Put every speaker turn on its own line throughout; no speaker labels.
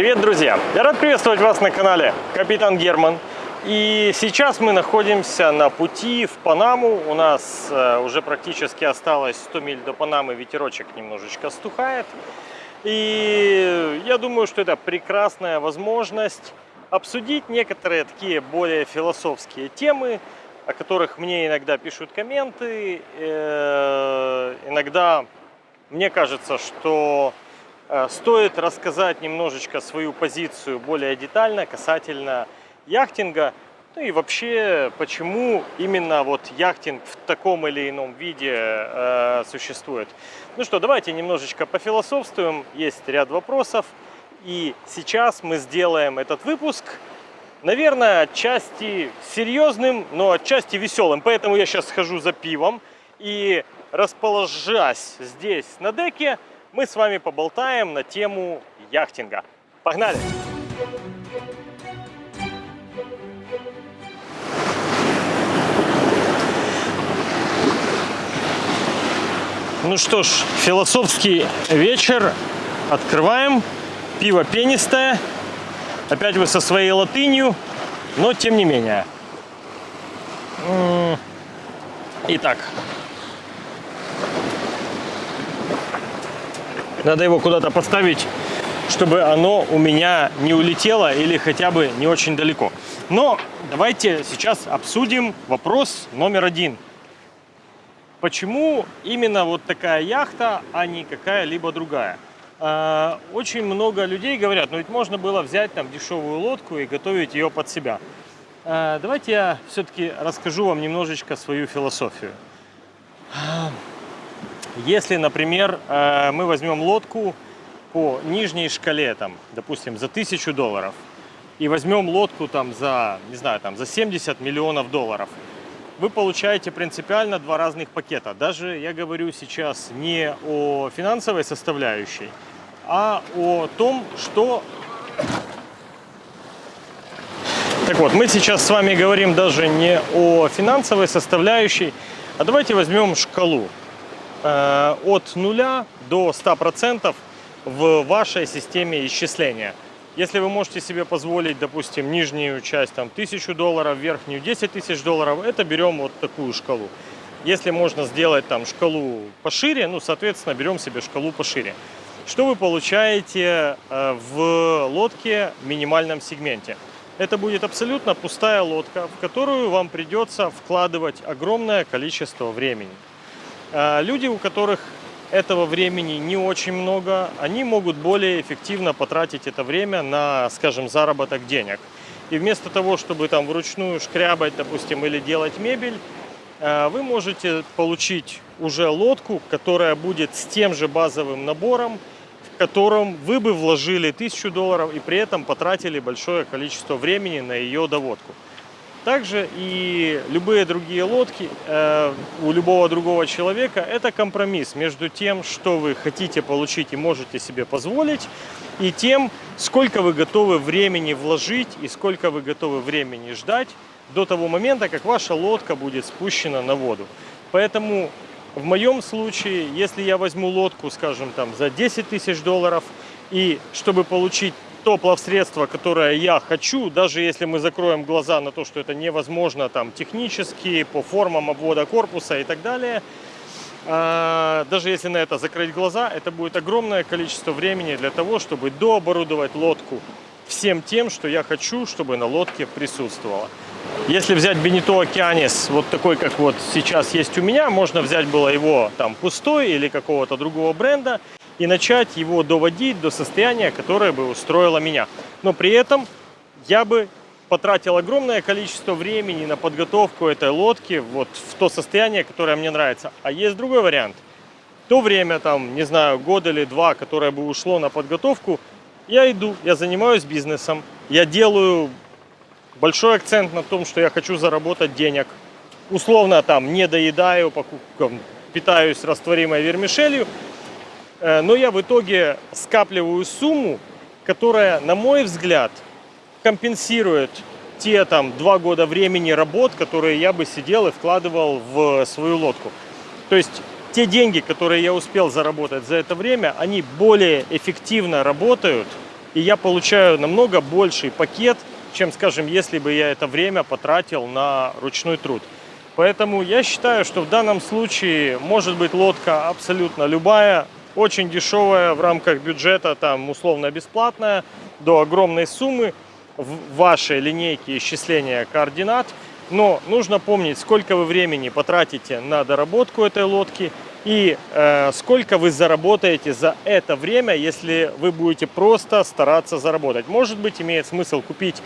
Привет, друзья! Я рад приветствовать вас на канале Капитан Герман. И сейчас мы находимся на пути в Панаму. У нас э, уже практически осталось 100 миль до Панамы, ветерочек немножечко стухает. И я думаю, что это прекрасная возможность обсудить некоторые такие более философские темы, о которых мне иногда пишут комменты. Э, иногда мне кажется, что стоит рассказать немножечко свою позицию более детально касательно яхтинга. Ну и вообще, почему именно вот яхтинг в таком или ином виде э, существует. Ну что, давайте немножечко пофилософствуем. Есть ряд вопросов. И сейчас мы сделаем этот выпуск, наверное, отчасти серьезным, но отчасти веселым. Поэтому я сейчас схожу за пивом и расположась здесь на деке, мы с вами поболтаем на тему яхтинга. Погнали! Ну что ж, философский вечер. Открываем. Пиво пенистое. Опять вы со своей латынью, но тем не менее. Итак, Надо его куда-то поставить, чтобы оно у меня не улетело или хотя бы не очень далеко. Но давайте сейчас обсудим вопрос номер один. Почему именно вот такая яхта, а не какая-либо другая? А, очень много людей говорят, ну ведь можно было взять там дешевую лодку и готовить ее под себя. А, давайте я все-таки расскажу вам немножечко свою философию. Если, например, э, мы возьмем лодку по нижней шкале, там, допустим, за 1000 долларов, и возьмем лодку там за, не знаю, там, за 70 миллионов долларов, вы получаете принципиально два разных пакета. Даже я говорю сейчас не о финансовой составляющей, а о том, что... Так вот, мы сейчас с вами говорим даже не о финансовой составляющей, а давайте возьмем шкалу. Э, от нуля до 100% в вашей системе исчисления. Если вы можете себе позволить, допустим, нижнюю часть там 1000 долларов, верхнюю 10 тысяч долларов, это берем вот такую шкалу. Если можно сделать там шкалу пошире, ну, соответственно, берем себе шкалу пошире. Что вы получаете э, в лодке в минимальном сегменте? Это будет абсолютно пустая лодка, в которую вам придется вкладывать огромное количество времени. А, люди, у которых этого времени не очень много, они могут более эффективно потратить это время на, скажем, заработок денег. И вместо того, чтобы там вручную шкрябать, допустим, или делать мебель, а, вы можете получить уже лодку, которая будет с тем же базовым набором, в котором вы бы вложили 1000 долларов и при этом потратили большое количество времени на ее доводку. Также и любые другие лодки э, у любого другого человека это компромисс между тем, что вы хотите получить и можете себе позволить, и тем, сколько вы готовы времени вложить и сколько вы готовы времени ждать до того момента, как ваша лодка будет спущена на воду. Поэтому в моем случае, если я возьму лодку, скажем, там за 10 тысяч долларов, и чтобы получить то плавсредство, которое я хочу, даже если мы закроем глаза на то, что это невозможно там технически, по формам обвода корпуса и так далее, а, даже если на это закрыть глаза, это будет огромное количество времени для того, чтобы дооборудовать лодку всем тем, что я хочу, чтобы на лодке присутствовало. Если взять Бенито Океанис, вот такой, как вот сейчас есть у меня, можно взять было его там пустой или какого-то другого бренда, и начать его доводить до состояния, которое бы устроило меня. Но при этом я бы потратил огромное количество времени на подготовку этой лодки вот в то состояние, которое мне нравится. А есть другой вариант. То время, там, не знаю, год или два, которое бы ушло на подготовку, я иду, я занимаюсь бизнесом, я делаю большой акцент на том, что я хочу заработать денег. Условно там не доедаю, питаюсь растворимой вермишелью, но я в итоге скапливаю сумму, которая, на мой взгляд, компенсирует те там два года времени работ, которые я бы сидел и вкладывал в свою лодку. То есть те деньги, которые я успел заработать за это время, они более эффективно работают и я получаю намного больший пакет, чем, скажем, если бы я это время потратил на ручной труд. Поэтому я считаю, что в данном случае может быть лодка абсолютно любая, очень дешевая в рамках бюджета, там условно бесплатная, до огромной суммы в вашей линейке исчисления координат. Но нужно помнить, сколько вы времени потратите на доработку этой лодки и э, сколько вы заработаете за это время, если вы будете просто стараться заработать. Может быть, имеет смысл купить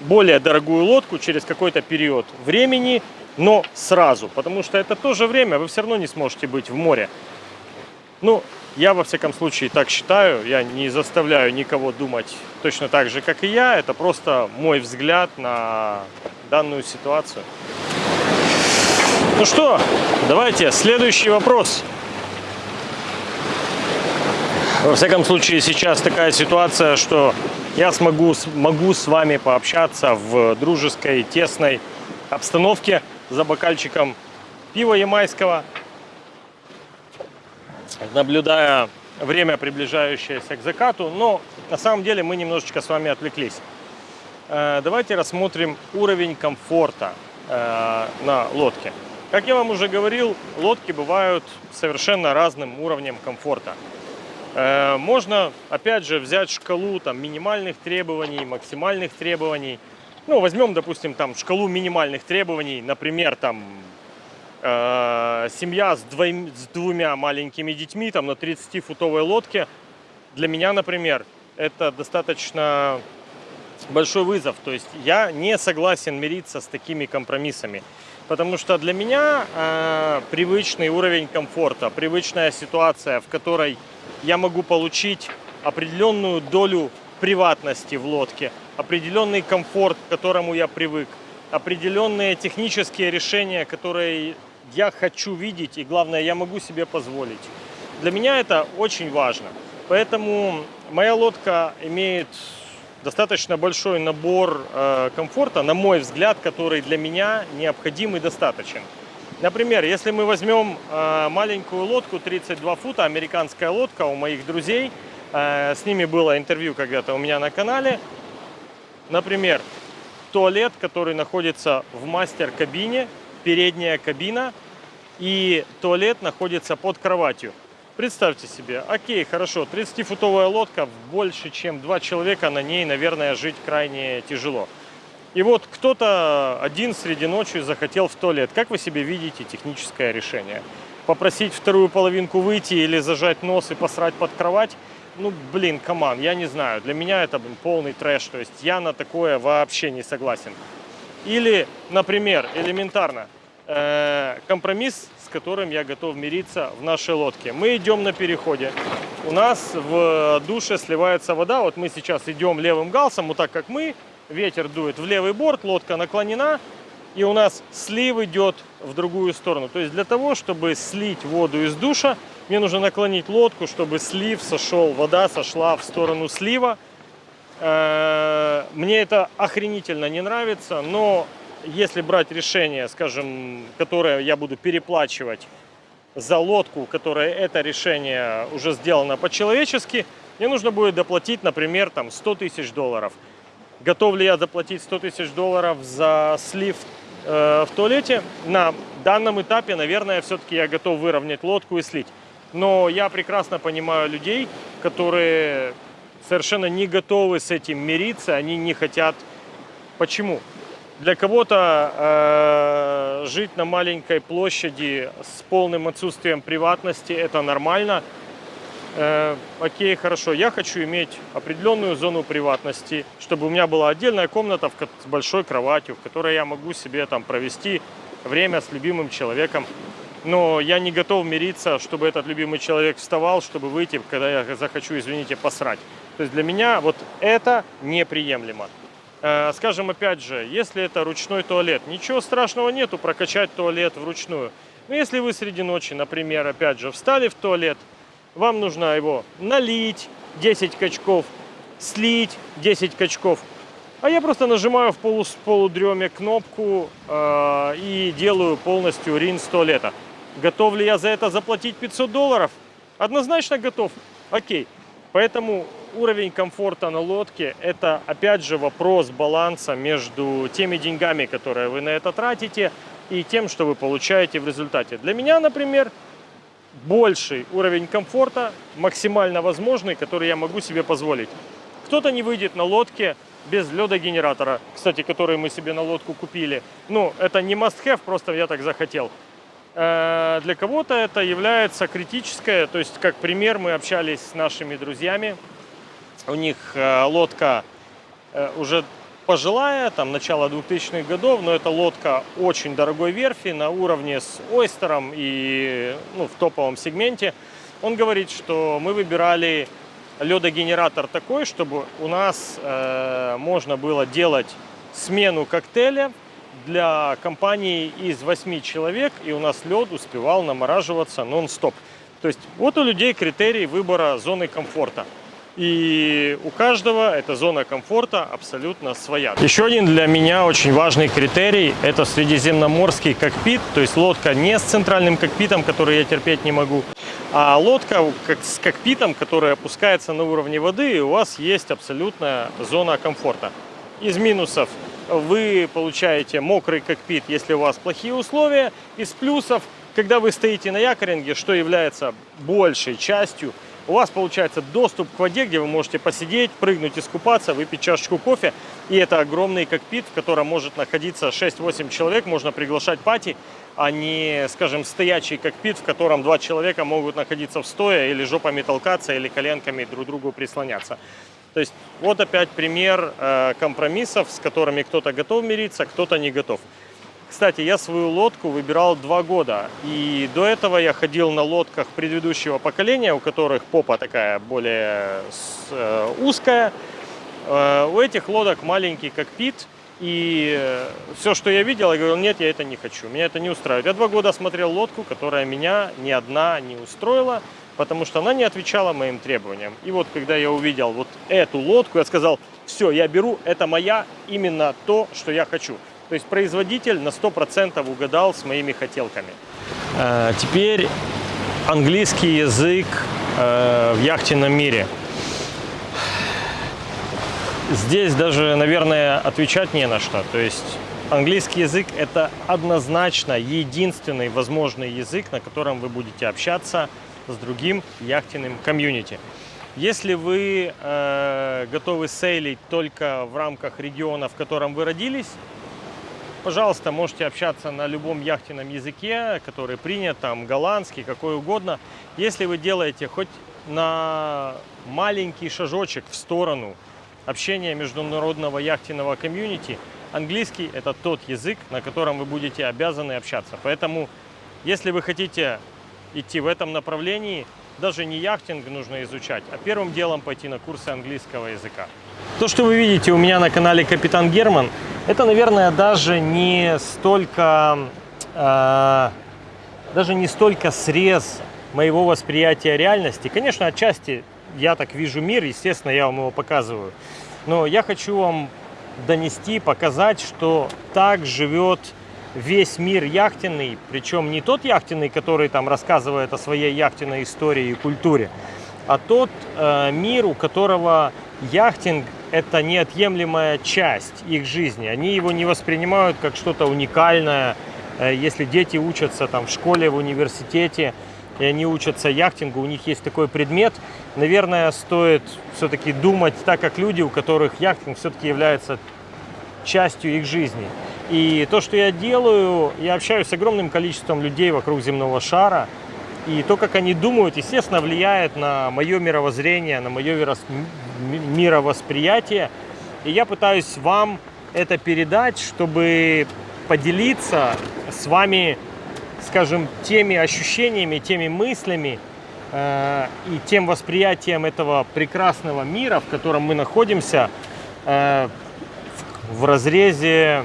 более дорогую лодку через какой-то период времени, но сразу, потому что это тоже время, вы все равно не сможете быть в море. Ну, я во всяком случае так считаю, я не заставляю никого думать точно так же, как и я, это просто мой взгляд на данную ситуацию. Ну что, давайте, следующий вопрос. Во всяком случае, сейчас такая ситуация, что я смогу, могу с вами пообщаться в дружеской, тесной обстановке за бокальчиком пива ямайского, наблюдая время, приближающееся к закату. Но на самом деле мы немножечко с вами отвлеклись. Э, давайте рассмотрим уровень комфорта э, на лодке. Как я вам уже говорил, лодки бывают совершенно разным уровнем комфорта. Э, можно, опять же, взять шкалу там, минимальных требований, максимальных требований. Ну, возьмем, допустим, там шкалу минимальных требований, например, там э, семья с, двоим, с двумя маленькими детьми там на 30-футовой лодке. Для меня, например, это достаточно большой вызов. То есть я не согласен мириться с такими компромиссами. Потому что для меня э, привычный уровень комфорта, привычная ситуация, в которой я могу получить определенную долю приватности в лодке, определенный комфорт, к которому я привык, определенные технические решения, которые я хочу видеть и, главное, я могу себе позволить. Для меня это очень важно. Поэтому моя лодка имеет достаточно большой набор э, комфорта, на мой взгляд, который для меня необходим и достаточен. Например, если мы возьмем э, маленькую лодку 32 фута, американская лодка у моих друзей, э, с ними было интервью когда-то у меня на канале. Например, туалет, который находится в мастер-кабине, передняя кабина, и туалет находится под кроватью. Представьте себе, окей, хорошо, 30-футовая лодка, больше чем два человека, на ней, наверное, жить крайне тяжело. И вот кто-то один среди ночи захотел в туалет. Как вы себе видите техническое решение? Попросить вторую половинку выйти или зажать нос и посрать под кровать? Ну, блин, команд, я не знаю. Для меня это полный трэш. То есть я на такое вообще не согласен. Или, например, элементарно, э, компромисс которым я готов мириться в нашей лодке. Мы идем на переходе. У нас в душе сливается вода. Вот мы сейчас идем левым галсом, вот так как мы. Ветер дует в левый борт, лодка наклонена. И у нас слив идет в другую сторону. То есть для того, чтобы слить воду из душа, мне нужно наклонить лодку, чтобы слив сошел, вода сошла в сторону слива. Э, мне это охренительно не нравится, но если брать решение, скажем, которое я буду переплачивать за лодку, которое это решение уже сделано по-человечески, мне нужно будет доплатить, например, там 100 тысяч долларов. Готов ли я заплатить 100 тысяч долларов за слив э, в туалете? На данном этапе, наверное, все-таки я готов выровнять лодку и слить. Но я прекрасно понимаю людей, которые совершенно не готовы с этим мириться, они не хотят. Почему? Для кого-то э, жить на маленькой площади с полным отсутствием приватности это нормально. Э, окей, хорошо. Я хочу иметь определенную зону приватности, чтобы у меня была отдельная комната с большой кроватью, в которой я могу себе там провести время с любимым человеком. Но я не готов мириться, чтобы этот любимый человек вставал, чтобы выйти, когда я захочу, извините, посрать. То есть для меня вот это неприемлемо. Э, скажем, опять же, если это ручной туалет, ничего страшного нету прокачать туалет вручную. Но если вы среди ночи, например, опять же, встали в туалет, вам нужно его налить 10 качков, слить 10 качков. А я просто нажимаю в полу, полудреме кнопку э, и делаю полностью рин с туалета. Готов ли я за это заплатить 500 долларов? Однозначно готов. Окей. Поэтому уровень комфорта на лодке – это, опять же, вопрос баланса между теми деньгами, которые вы на это тратите, и тем, что вы получаете в результате. Для меня, например, больший уровень комфорта, максимально возможный, который я могу себе позволить. Кто-то не выйдет на лодке без ледогенератора, кстати, который мы себе на лодку купили. Ну, это не must-have, просто я так захотел. Э, для кого-то это является критическое, то есть, как пример, мы общались с нашими друзьями, у них э, лодка э, уже пожилая, там начало 2000-х годов, но это лодка очень дорогой верфи на уровне с Ойстером и ну, в топовом сегменте. Он говорит, что мы выбирали ледогенератор такой, чтобы у нас э, можно было делать смену коктейля для компании из 8 человек, и у нас лед успевал намораживаться нон-стоп. То есть вот у людей критерий выбора зоны комфорта. И у каждого эта зона комфорта абсолютно своя. Еще один для меня очень важный критерий – это средиземноморский кокпит, то есть лодка не с центральным кокпитом, который я терпеть не могу, а лодка с кокпитом, которая опускается на уровне воды, и у вас есть абсолютная зона комфорта. Из минусов вы получаете мокрый кокпит, если у вас плохие условия. Из плюсов, когда вы стоите на якоринге, что является большей частью – у вас получается доступ к воде, где вы можете посидеть, прыгнуть, искупаться, выпить чашечку кофе. И это огромный кокпит, в котором может находиться 6-8 человек, можно приглашать пати, а не, скажем, стоячий кокпит, в котором два человека могут находиться в стоя или жопами толкаться, или коленками друг другу прислоняться. То есть вот опять пример э, компромиссов, с которыми кто-то готов мириться, кто-то не готов. Кстати, я свою лодку выбирал два года. И до этого я ходил на лодках предыдущего поколения, у которых попа такая более э, узкая. Э, у этих лодок маленький кокпит. И все, что я видел, я говорил, нет, я это не хочу, меня это не устраивает. Я два года смотрел лодку, которая меня ни одна не устроила, потому что она не отвечала моим требованиям. И вот когда я увидел вот эту лодку, я сказал, все, я беру, это моя, именно то, что я хочу. То есть производитель на 100% угадал с моими хотелками. Э, теперь английский язык э, в яхтенном мире. Здесь даже, наверное, отвечать не на что. То есть английский язык – это однозначно единственный возможный язык, на котором вы будете общаться с другим яхтенным комьюнити. Если вы э, готовы сейлить только в рамках региона, в котором вы родились, Пожалуйста, можете общаться на любом яхтенном языке, который принят, там голландский, какой угодно. Если вы делаете хоть на маленький шажочек в сторону общения международного яхтенного комьюнити, английский – это тот язык, на котором вы будете обязаны общаться. Поэтому, если вы хотите идти в этом направлении, даже не яхтинг нужно изучать, а первым делом пойти на курсы английского языка. То, что вы видите у меня на канале Капитан Герман, это, наверное, даже не столько, э, даже не столько срез моего восприятия реальности. Конечно, отчасти я так вижу мир, естественно, я вам его показываю. Но я хочу вам донести, показать, что так живет весь мир яхтенный, причем не тот яхтенный, который там рассказывает о своей яхтенной истории и культуре, а тот э, мир, у которого яхтинг – это неотъемлемая часть их жизни. Они его не воспринимают как что-то уникальное. Э, если дети учатся там, в школе, в университете, и они учатся яхтингу, у них есть такой предмет, наверное, стоит все-таки думать так, как люди, у которых яхтинг все-таки является частью их жизни. И то, что я делаю, я общаюсь с огромным количеством людей вокруг земного шара, и то, как они думают, естественно, влияет на мое мировоззрение, на мое мировосприятие. И я пытаюсь вам это передать, чтобы поделиться с вами, скажем, теми ощущениями, теми мыслями э, и тем восприятием этого прекрасного мира, в котором мы находимся, э, в, разрезе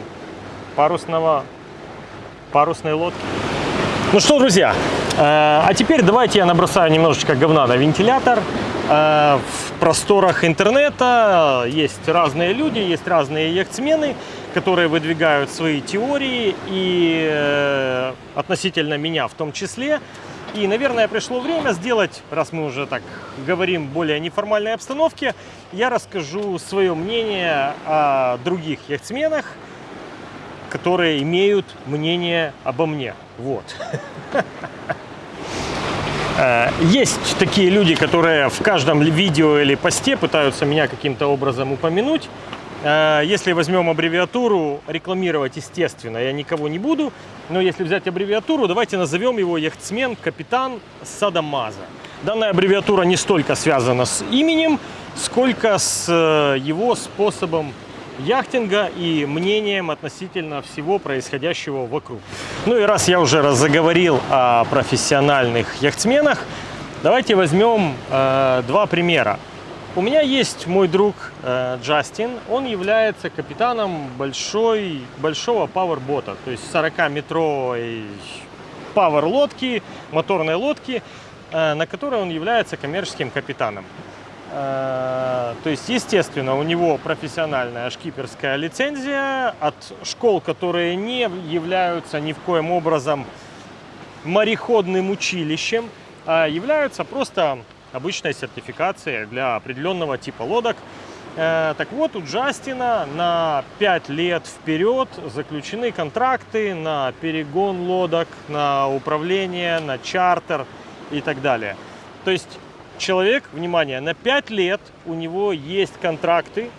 парусного, парусной лодки. Ну что, друзья, э, а теперь давайте я набросаю немножечко говна на вентилятор. Э, в просторах интернета есть разные люди, есть разные яхтсмены, которые выдвигают свои теории и э, относительно меня в том числе. И, наверное, пришло время сделать, раз мы уже так говорим более неформальной обстановке, я расскажу свое мнение о других яхтсменах, которые имеют мнение обо мне. Вот. Э, есть такие люди, которые в каждом видео или посте пытаются меня каким-то образом упомянуть. Э, если возьмем аббревиатуру, рекламировать, естественно, я никого не буду. Но если взять аббревиатуру, давайте назовем его яхтсмен капитан Садамаза. Данная аббревиатура не столько связана с именем, сколько с э, его способом яхтинга и мнением относительно всего происходящего вокруг. Ну и раз я уже заговорил о профессиональных яхтсменах, давайте возьмем э, два примера. У меня есть мой друг э, Джастин, он является капитаном большой, большого пауэрбота, то есть 40-метровой пауэр лодки, моторной лодки, э, на которой он является коммерческим капитаном. Э, то есть, естественно, у него профессиональная шкиперская лицензия от школ, которые не являются ни в коем образом мореходным училищем, а являются просто обычной сертификацией для определенного типа лодок. Э, так вот, у Джастина на 5 лет вперед заключены контракты на перегон лодок, на управление, на чартер и так далее. То есть человек, внимание, на 5 лет у него есть контракты.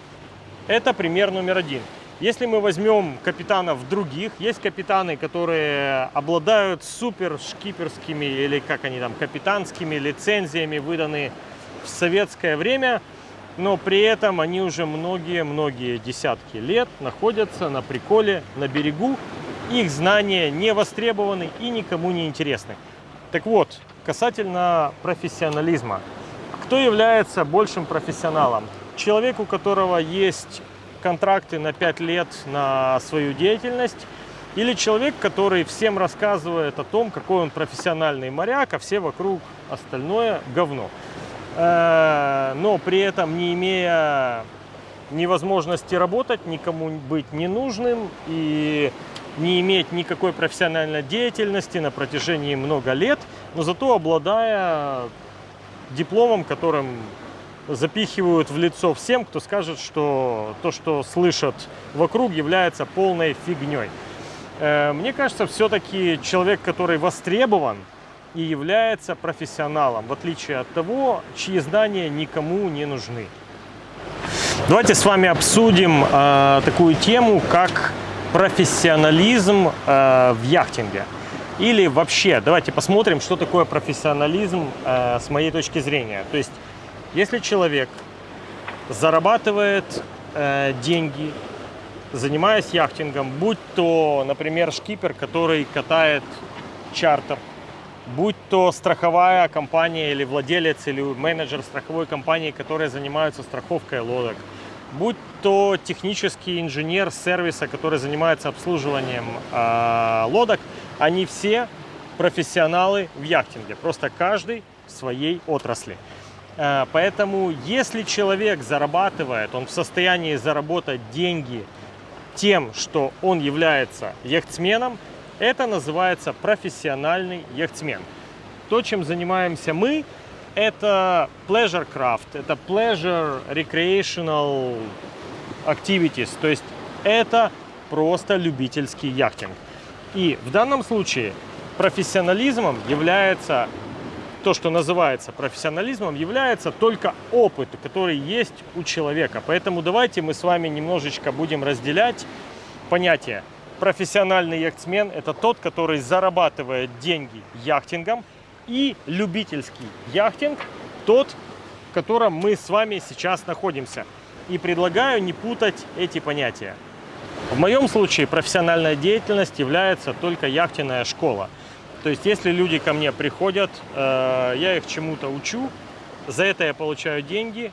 Это пример номер один. Если мы возьмем капитанов других, есть капитаны, которые обладают супер шкиперскими или как они там, капитанскими лицензиями, выданные в советское время, но при этом они уже многие-многие десятки лет находятся на приколе, на берегу. Их знания не востребованы и никому не интересны. Так вот, касательно профессионализма. Кто является большим профессионалом? Человек, у которого есть контракты на 5 лет на свою деятельность, или человек, который всем рассказывает о том, какой он профессиональный моряк, а все вокруг остальное говно. Э, но при этом не имея невозможности работать, никому быть не нужным и не иметь никакой профессиональной деятельности на протяжении много лет, но зато обладая дипломом, которым запихивают в лицо всем, кто скажет, что то, что слышат вокруг, является полной фигней. Э, мне кажется, все-таки человек, который востребован и является профессионалом, в отличие от того, чьи знания никому не нужны. Давайте с вами обсудим э, такую тему, как профессионализм э, в яхтинге. Или вообще, давайте посмотрим, что такое профессионализм э, с моей точки зрения. То есть если человек зарабатывает э, деньги, занимаясь яхтингом, будь то, например, шкипер, который катает чартер, будь то страховая компания или владелец или менеджер страховой компании, которые занимаются страховкой лодок, будь то технический инженер сервиса, который занимается обслуживанием э, лодок, они все профессионалы в яхтинге, просто каждый в своей отрасли. Э, поэтому, если человек зарабатывает, он в состоянии заработать деньги тем, что он является яхтсменом, это называется профессиональный яхтсмен. То, чем занимаемся мы, это pleasure craft, это pleasure recreational activities, то есть это просто любительский яхтинг. И в данном случае профессионализмом является то, что называется профессионализмом, является только опыт, который есть у человека. Поэтому давайте мы с вами немножечко будем разделять понятие. Профессиональный яхтсмен – это тот, который зарабатывает деньги яхтингом, и любительский яхтинг – тот, в котором мы с вами сейчас находимся. И предлагаю не путать эти понятия. В моем случае профессиональная деятельность является только яхтенная школа – то есть, если люди ко мне приходят, э, я их чему-то учу, за это я получаю деньги.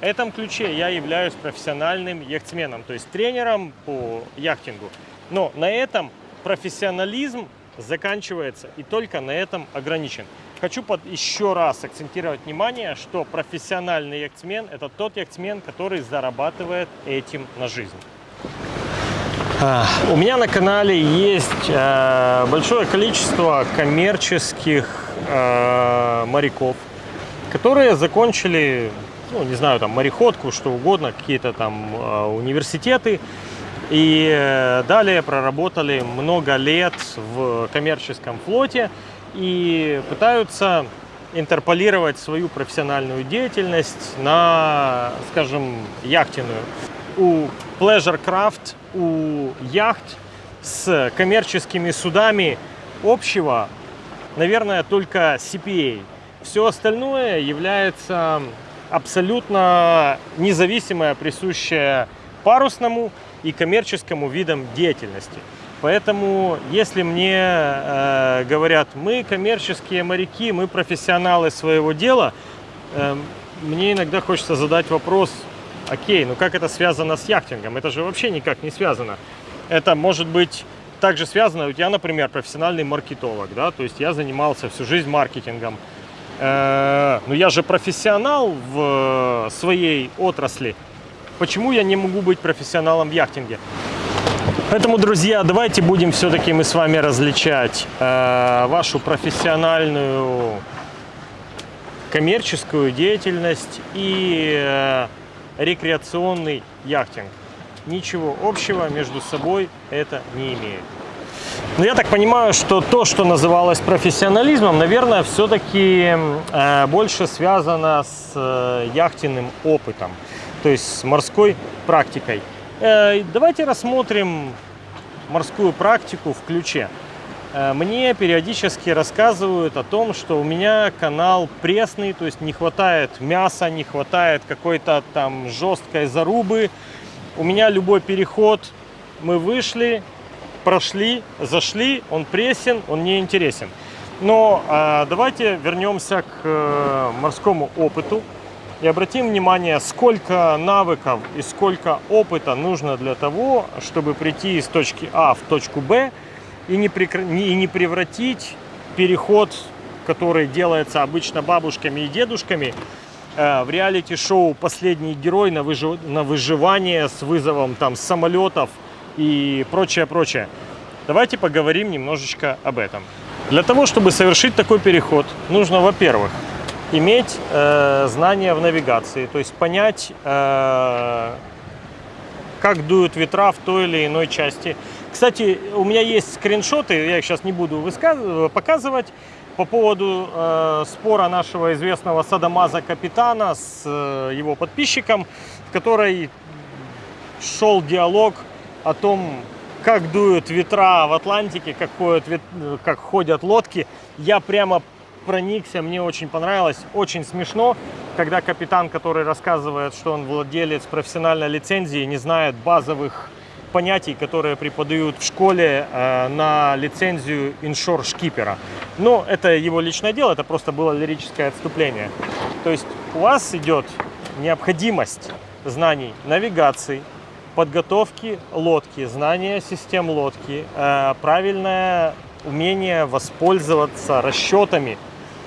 В этом ключе я являюсь профессиональным яхтсменом, то есть тренером по яхтингу. Но на этом профессионализм заканчивается и только на этом ограничен. Хочу под, еще раз акцентировать внимание, что профессиональный яхтсмен – это тот яхтсмен, который зарабатывает этим на жизнь. У меня на канале есть э, большое количество коммерческих э, моряков, которые закончили, ну, не знаю, там, мореходку, что угодно, какие-то там э, университеты, и далее проработали много лет в коммерческом флоте и пытаются интерполировать свою профессиональную деятельность на, скажем, яхтенную. У Pleasure Craft, у яхт с коммерческими судами общего, наверное, только CPA. Все остальное является абсолютно независимое, присущее парусному и коммерческому видам деятельности. Поэтому, если мне э, говорят, мы коммерческие моряки, мы профессионалы своего дела, э, мне иногда хочется задать вопрос, окей, ну как это связано с яхтингом? Это же вообще никак не связано. Это может быть также связано, вот я, например, профессиональный маркетолог, да, то есть я занимался всю жизнь маркетингом. Э, но я же профессионал в своей отрасли. Почему я не могу быть профессионалом в яхтинге? Поэтому, друзья, давайте будем все-таки мы с вами различать э, вашу профессиональную коммерческую деятельность и э, рекреационный яхтинг. Ничего общего между собой это не имеет. Но я так понимаю, что то, что называлось профессионализмом, наверное, все-таки э, больше связано с э, яхтенным опытом, то есть с морской практикой. Э, давайте рассмотрим морскую практику в ключе. Э, мне периодически рассказывают о том, что у меня канал пресный, то есть не хватает мяса, не хватает какой-то там жесткой зарубы. У меня любой переход, мы вышли, прошли, зашли, он пресен, он не интересен. Но э, давайте вернемся к морскому опыту. И обратим внимание, сколько навыков и сколько опыта нужно для того, чтобы прийти из точки А в точку Б и не, прекр... и не превратить переход, который делается обычно бабушками и дедушками, э, в реалити-шоу «Последний герой» на, выжив... на выживание с вызовом там самолетов и прочее, прочее. Давайте поговорим немножечко об этом. Для того, чтобы совершить такой переход, нужно, во-первых, иметь э, знания в навигации, то есть понять, э, как дуют ветра в той или иной части. Кстати, у меня есть скриншоты, я их сейчас не буду показывать, по поводу э, спора нашего известного Садамаза капитана с э, его подписчиком, в которой шел диалог о том, как дуют ветра в Атлантике, как ходят, как ходят лодки. Я прямо проникся, мне очень понравилось, очень смешно, когда капитан, который рассказывает, что он владелец профессиональной лицензии, не знает базовых понятий, которые преподают в школе э, на лицензию иншор-шкипера. Но это его личное дело, это просто было лирическое отступление. То есть у вас идет необходимость знаний навигации, подготовки лодки, знания систем лодки, э, правильное умение воспользоваться расчетами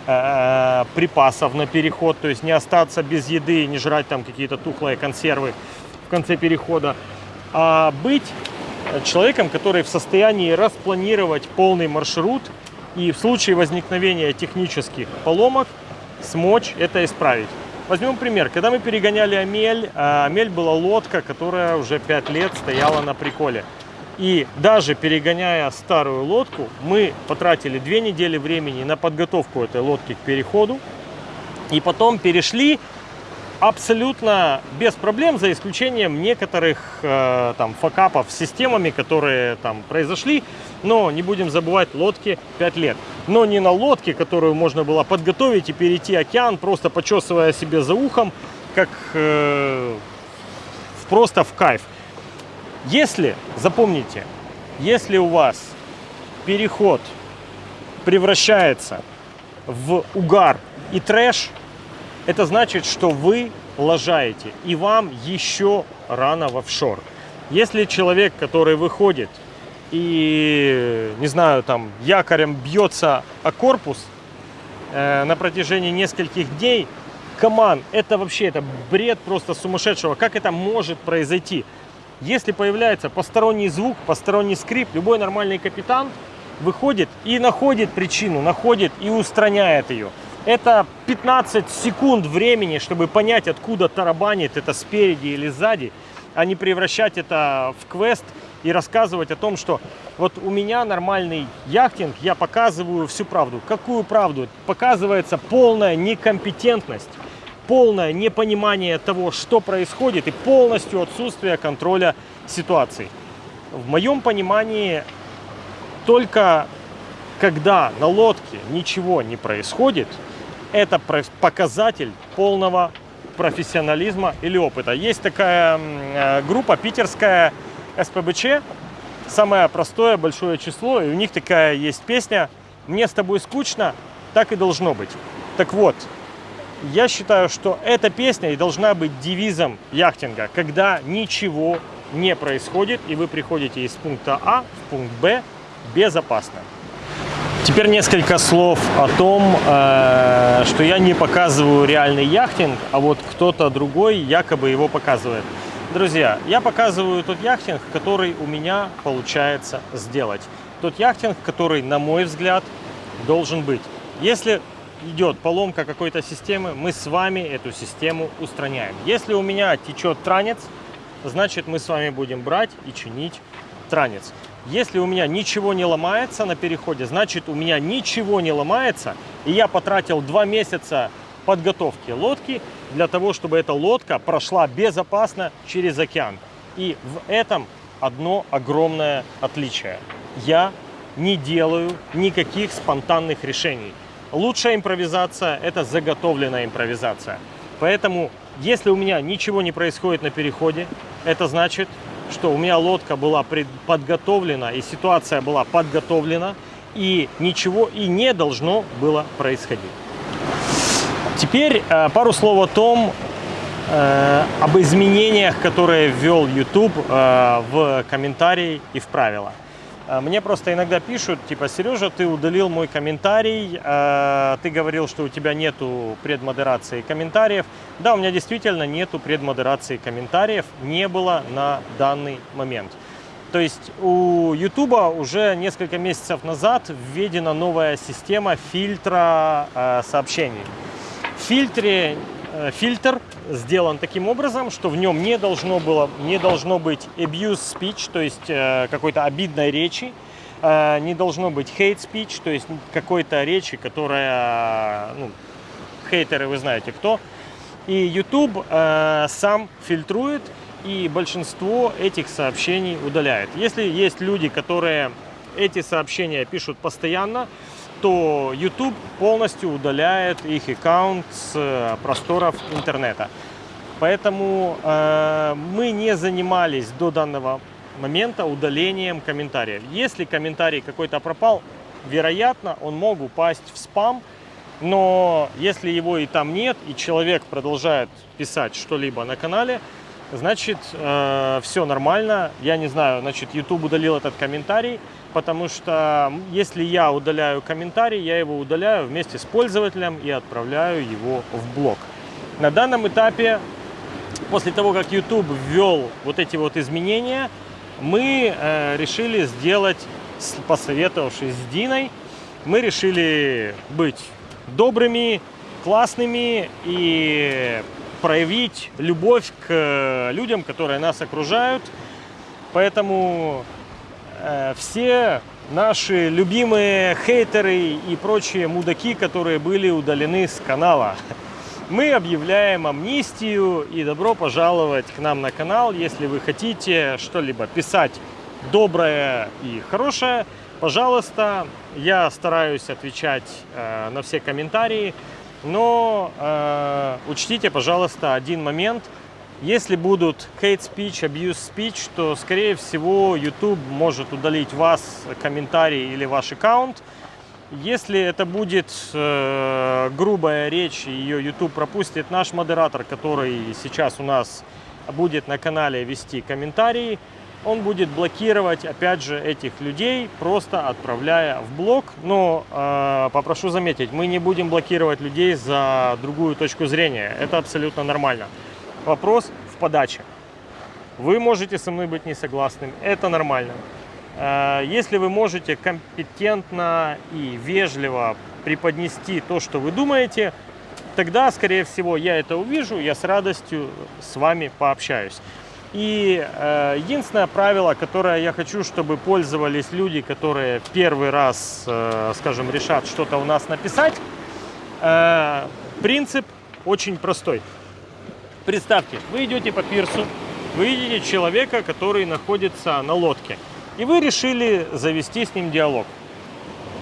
э, припасов на переход, то есть не остаться без еды, не жрать там какие-то тухлые консервы в конце перехода, а быть человеком, который в состоянии распланировать полный маршрут и в случае возникновения технических поломок смочь это исправить. Возьмем пример. Когда мы перегоняли Амель, э, Амель была лодка, которая уже 5 лет стояла на приколе. И даже перегоняя старую лодку, мы потратили две недели времени на подготовку этой лодки к переходу. И потом перешли абсолютно без проблем, за исключением некоторых э, там факапов с системами, которые там произошли. Но не будем забывать, лодке 5 лет. Но не на лодке, которую можно было подготовить и перейти океан, просто почесывая себе за ухом, как э, просто в кайф. Если, запомните, если у вас переход превращается в угар и трэш, это значит, что вы лажаете, и вам еще рано в офшор. Если человек, который выходит и, не знаю, там якорем бьется о корпус э, на протяжении нескольких дней, команд, это вообще это бред просто сумасшедшего. Как это может произойти? Если появляется посторонний звук, посторонний скрип, любой нормальный капитан выходит и находит причину, находит и устраняет ее. Это 15 секунд времени, чтобы понять, откуда тарабанит это спереди или сзади, а не превращать это в квест и рассказывать о том, что вот у меня нормальный яхтинг, я показываю всю правду. Какую правду? Показывается полная некомпетентность, полное непонимание того, что происходит и полностью отсутствие контроля ситуации. В моем понимании, только когда на лодке ничего не происходит – это показатель полного профессионализма или опыта. Есть такая э, группа питерская СПБЧ, самое простое большое число, и у них такая есть песня «Мне с тобой скучно, так и должно быть». Так вот, я считаю, что эта песня и должна быть девизом яхтинга, когда ничего не происходит, и вы приходите из пункта А в пункт Б безопасно. Теперь несколько слов о том, э, что я не показываю реальный яхтинг, а вот кто-то другой якобы его показывает. Друзья, я показываю тот яхтинг, который у меня получается сделать. Тот яхтинг, который, на мой взгляд, должен быть. Если идет поломка какой-то системы, мы с вами эту систему устраняем. Если у меня течет транец, значит мы с вами будем брать и чинить транец. Если у меня ничего не ломается на переходе, значит у меня ничего не ломается, и я потратил два месяца подготовки лодки для того, чтобы эта лодка прошла безопасно через океан. И в этом одно огромное отличие. Я не делаю никаких спонтанных решений. Лучшая импровизация – это заготовленная импровизация. Поэтому, если у меня ничего не происходит на переходе, это значит, что у меня лодка была подготовлена, и ситуация была подготовлена, и ничего и не должно было происходить. Теперь э, пару слов о том, э, об изменениях, которые ввел YouTube э, в комментарии и в правила. А, мне просто иногда пишут, типа, Сережа, ты удалил мой комментарий, а, ты говорил, что у тебя нету предмодерации комментариев. Да, у меня действительно нету предмодерации комментариев, не было на данный момент. То есть у YouTube уже несколько месяцев назад введена новая система фильтра э, сообщений. В фильтре фильтр сделан таким образом, что в нем не должно, было, не должно быть abuse speech, то есть э, какой-то обидной речи, э, не должно быть hate speech, то есть какой-то речи, которая, ну, хейтеры вы знаете кто. И YouTube сам фильтрует и большинство этих сообщений удаляет. Если есть люди, которые эти сообщения пишут постоянно, то YouTube полностью удаляет их аккаунт с э, просторов интернета. Поэтому э, мы не занимались до данного момента удалением комментариев. Если комментарий какой-то пропал, вероятно, он мог упасть в спам, но если его и там нет, и человек продолжает писать что-либо на канале, значит, э, все нормально. Я не знаю, значит, YouTube удалил этот комментарий, потому что если я удаляю комментарий, я его удаляю вместе с пользователем и отправляю его в блог. На данном этапе, после того, как YouTube ввел вот эти вот изменения, мы э, решили сделать, посоветовавшись с Диной, мы решили быть добрыми, классными и проявить любовь к людям, которые нас окружают. Поэтому Э, все наши любимые хейтеры и прочие мудаки, которые были удалены с канала. Мы объявляем амнистию и добро пожаловать к нам на канал. Если вы хотите что-либо писать доброе и хорошее, пожалуйста, я стараюсь отвечать э, на все комментарии, но э, учтите, пожалуйста, один момент – если будут hate speech, abuse speech, то, скорее всего, YouTube может удалить вас, комментарий или ваш аккаунт. Если это будет э, грубая речь, ее YouTube пропустит, наш модератор, который сейчас у нас будет на канале вести комментарии, он будет блокировать, опять же, этих людей, просто отправляя в блог. Но э, попрошу заметить, мы не будем блокировать людей за другую точку зрения. Это абсолютно нормально. Вопрос в подаче. Вы можете со мной быть не согласным, это нормально. Э, Если вы можете компетентно и вежливо преподнести то, что вы думаете, тогда, скорее всего, я это увижу, я с радостью с вами пообщаюсь. И э, единственное правило, которое я хочу, чтобы пользовались люди, которые первый раз, э, скажем, решат что-то у нас написать, принцип очень простой. Представьте, вы идете по пирсу, вы видите человека, который находится на лодке, и вы решили завести с ним диалог.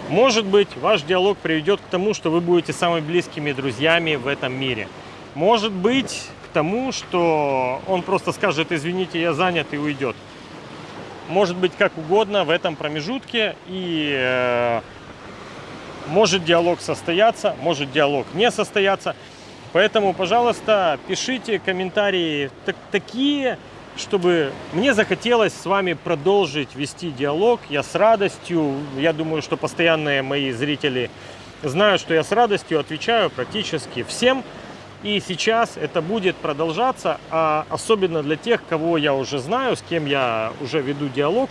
Может быть, ваш диалог приведет к тому, что вы будете самыми близкими друзьями в этом мире. Может быть, к тому, что он просто скажет, извините, я занят и уйдет. Может быть, как угодно в этом промежутке. И э, может диалог состояться, может диалог не состояться. Поэтому, пожалуйста, пишите комментарии так- такие, чтобы мне захотелось с вами продолжить вести диалог. Я с радостью, я думаю, что постоянные мои зрители знают, что я с радостью отвечаю практически всем. И сейчас это будет продолжаться, а особенно для тех, кого я уже знаю, с кем я уже веду диалог,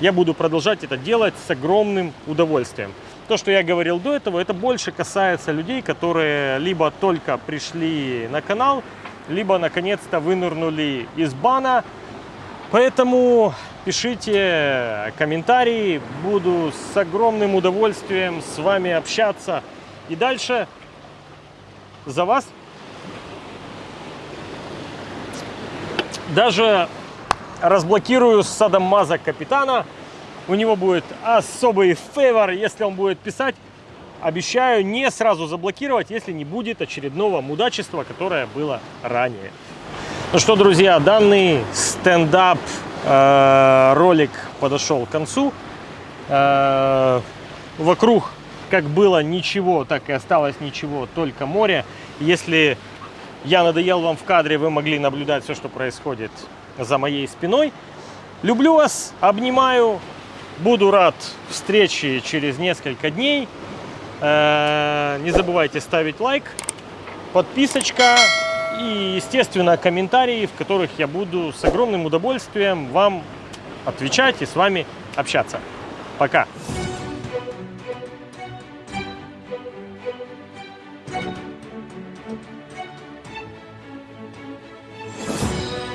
я буду продолжать это делать с огромным удовольствием. То, что я говорил до этого, это больше касается людей, которые либо только пришли на канал, либо наконец-то вынырнули из бана. Поэтому пишите комментарии, буду с огромным удовольствием с вами общаться. И дальше за вас даже разблокирую садомаза капитана. У него будет особый фейвор, если он будет писать. Обещаю не сразу заблокировать, если не будет очередного мудачества, которое было ранее. Ну что, друзья, данный стендап э, ролик подошел к концу. Э, вокруг как было ничего, так и осталось ничего, только море. Если я надоел вам в кадре, вы могли наблюдать все, что происходит за моей спиной. Люблю вас, обнимаю, буду рад встрече через несколько дней. Э, Не забывайте ставить лайк, подписочка и, естественно, комментарии, в которых я буду с огромным удовольствием вам отвечать и с вами общаться. Пока!